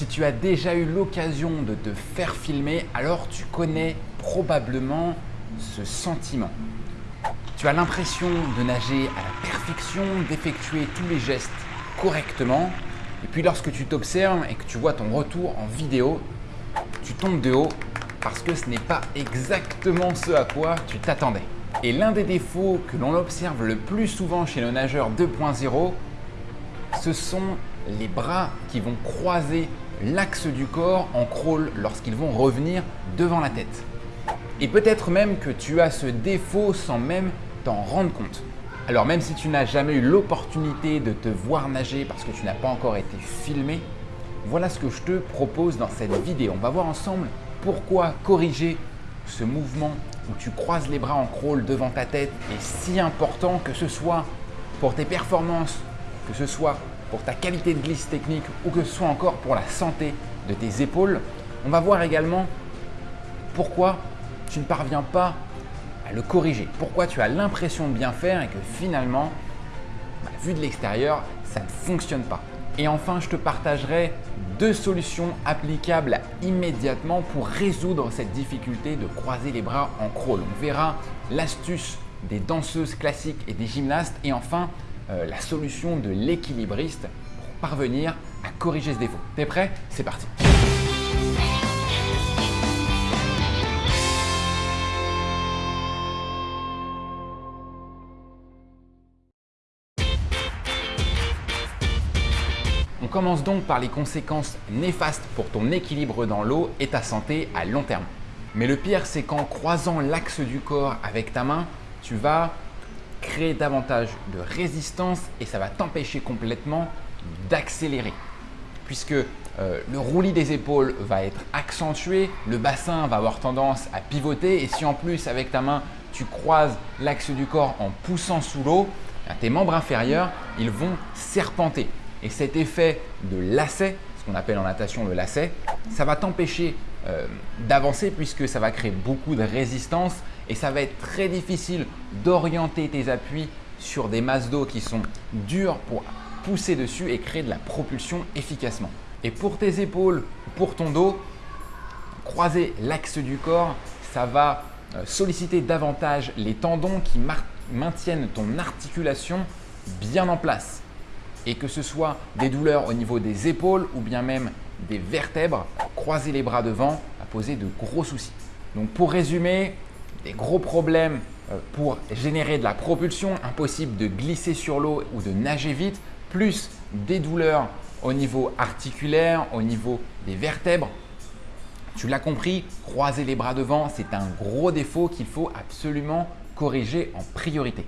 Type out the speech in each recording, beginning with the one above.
Si tu as déjà eu l'occasion de te faire filmer, alors tu connais probablement ce sentiment. Tu as l'impression de nager à la perfection, d'effectuer tous les gestes correctement. Et puis lorsque tu t'observes et que tu vois ton retour en vidéo, tu tombes de haut parce que ce n'est pas exactement ce à quoi tu t'attendais. Et l'un des défauts que l'on observe le plus souvent chez nos nageurs 2.0, ce sont les bras qui vont croiser l'axe du corps en crawl lorsqu'ils vont revenir devant la tête. Et peut-être même que tu as ce défaut sans même t'en rendre compte. Alors même si tu n'as jamais eu l'opportunité de te voir nager parce que tu n'as pas encore été filmé, voilà ce que je te propose dans cette vidéo. On va voir ensemble pourquoi corriger ce mouvement où tu croises les bras en crawl devant ta tête est si important que ce soit pour tes performances, que ce soit pour ta qualité de glisse technique ou que ce soit encore pour la santé de tes épaules. On va voir également pourquoi tu ne parviens pas à le corriger, pourquoi tu as l'impression de bien faire et que finalement, bah, vu de l'extérieur, ça ne fonctionne pas. Et enfin, je te partagerai deux solutions applicables immédiatement pour résoudre cette difficulté de croiser les bras en crawl. On verra l'astuce des danseuses classiques et des gymnastes et enfin euh, la solution de l'équilibriste pour parvenir à corriger ce défaut. T'es prêt? C'est parti On commence donc par les conséquences néfastes pour ton équilibre dans l'eau et ta santé à long terme. Mais le pire, c'est qu'en croisant l'axe du corps avec ta main, tu vas créer davantage de résistance et ça va t'empêcher complètement d'accélérer. Puisque euh, le roulis des épaules va être accentué, le bassin va avoir tendance à pivoter et si en plus avec ta main tu croises l'axe du corps en poussant sous l'eau, tes membres inférieurs ils vont serpenter. Et cet effet de lacet, ce qu'on appelle en natation le lacet, ça va t'empêcher euh, d'avancer puisque ça va créer beaucoup de résistance et ça va être très difficile d'orienter tes appuis sur des masses d'eau qui sont dures pour pousser dessus et créer de la propulsion efficacement. Et pour tes épaules, pour ton dos, croiser l'axe du corps, ça va euh, solliciter davantage les tendons qui maintiennent ton articulation bien en place et que ce soit des douleurs au niveau des épaules ou bien même des vertèbres, croiser les bras devant va poser de gros soucis. Donc pour résumer, des gros problèmes euh, pour générer de la propulsion, impossible de glisser sur l'eau ou de nager vite, plus des douleurs au niveau articulaire, au niveau des vertèbres. Tu l'as compris, croiser les bras devant, c'est un gros défaut qu'il faut absolument corriger en priorité.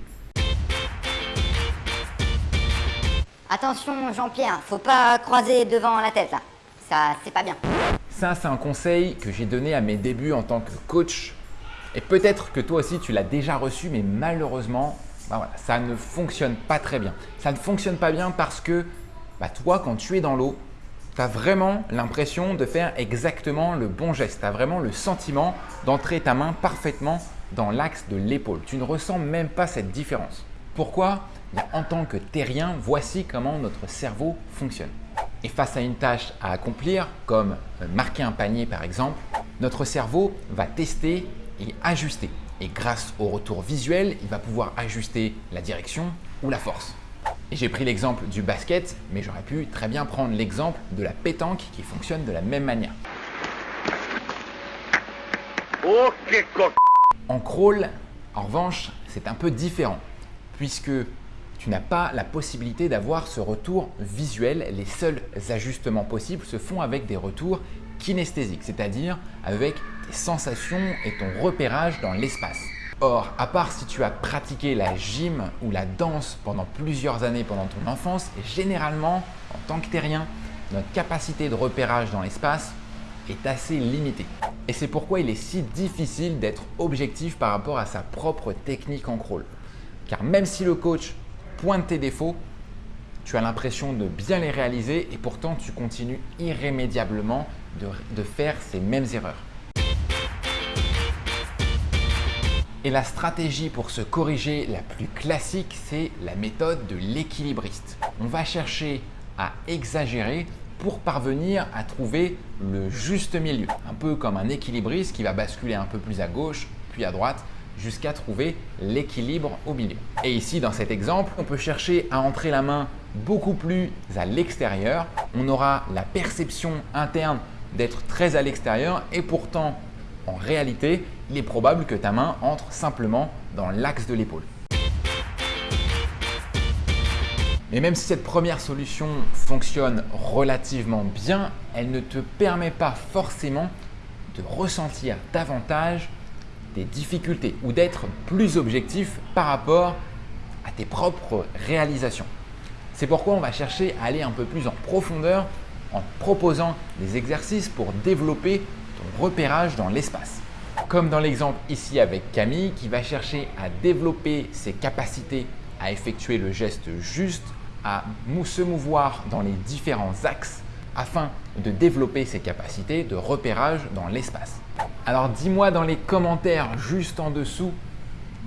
Attention Jean-Pierre, faut pas croiser devant la tête là. Ça, c'est pas bien. Ça, c'est un conseil que j'ai donné à mes débuts en tant que coach. Et peut-être que toi aussi, tu l'as déjà reçu, mais malheureusement, bah ça ne fonctionne pas très bien. Ça ne fonctionne pas bien parce que bah toi, quand tu es dans l'eau, tu as vraiment l'impression de faire exactement le bon geste. Tu as vraiment le sentiment d'entrer ta main parfaitement dans l'axe de l'épaule. Tu ne ressens même pas cette différence. Pourquoi? En tant que terrien, voici comment notre cerveau fonctionne. Et face à une tâche à accomplir, comme euh, marquer un panier par exemple, notre cerveau va tester et ajuster. Et grâce au retour visuel, il va pouvoir ajuster la direction ou la force. Et j'ai pris l'exemple du basket, mais j'aurais pu très bien prendre l'exemple de la pétanque qui fonctionne de la même manière. En crawl, en revanche, c'est un peu différent puisque tu n'as pas la possibilité d'avoir ce retour visuel. Les seuls ajustements possibles se font avec des retours kinesthésiques, c'est-à-dire avec tes sensations et ton repérage dans l'espace. Or, à part si tu as pratiqué la gym ou la danse pendant plusieurs années pendant ton enfance, généralement, en tant que terrien, notre capacité de repérage dans l'espace est assez limitée. Et c'est pourquoi il est si difficile d'être objectif par rapport à sa propre technique en crawl. Car même si le coach pointe tes défauts, tu as l'impression de bien les réaliser et pourtant tu continues irrémédiablement de, faire ces mêmes erreurs. Et la stratégie pour se corriger la plus classique, c'est la méthode de l'équilibriste. On va chercher à exagérer pour parvenir à trouver le juste milieu, un peu comme un équilibriste qui va basculer un peu plus à gauche puis à droite jusqu'à trouver l'équilibre au milieu. Et ici, dans cet exemple, on peut chercher à entrer la main beaucoup plus à l'extérieur. On aura la perception interne d'être très à l'extérieur et pourtant, en réalité, il est probable que ta main entre simplement dans l'axe de l'épaule. Mais même si cette première solution fonctionne relativement bien, elle ne te permet pas forcément de ressentir davantage des difficultés ou d'être plus objectif par rapport à tes propres réalisations. C'est pourquoi on va chercher à aller un peu plus en profondeur en proposant des exercices pour développer repérage dans l'espace. Comme dans l'exemple ici avec Camille qui va chercher à développer ses capacités à effectuer le geste juste, à se mouvoir dans les différents axes afin de développer ses capacités de repérage dans l'espace. Alors dis-moi dans les commentaires juste en dessous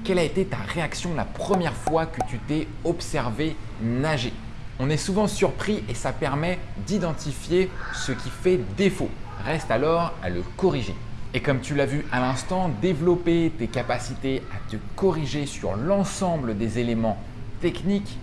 quelle a été ta réaction la première fois que tu t'es observé nager? On est souvent surpris et ça permet d'identifier ce qui fait défaut. Reste alors à le corriger. Et comme tu l'as vu à l'instant, développer tes capacités à te corriger sur l'ensemble des éléments techniques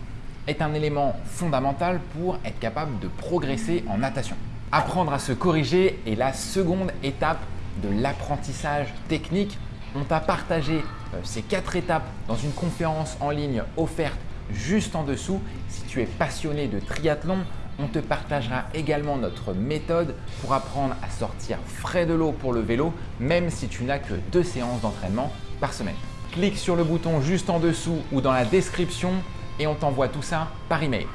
est un élément fondamental pour être capable de progresser en natation. Apprendre à se corriger est la seconde étape de l'apprentissage technique. On t'a partagé euh, ces quatre étapes dans une conférence en ligne offerte juste en dessous. Si tu es passionné de triathlon, on te partagera également notre méthode pour apprendre à sortir frais de l'eau pour le vélo, même si tu n'as que deux séances d'entraînement par semaine. Clique sur le bouton juste en dessous ou dans la description et on t'envoie tout ça par email.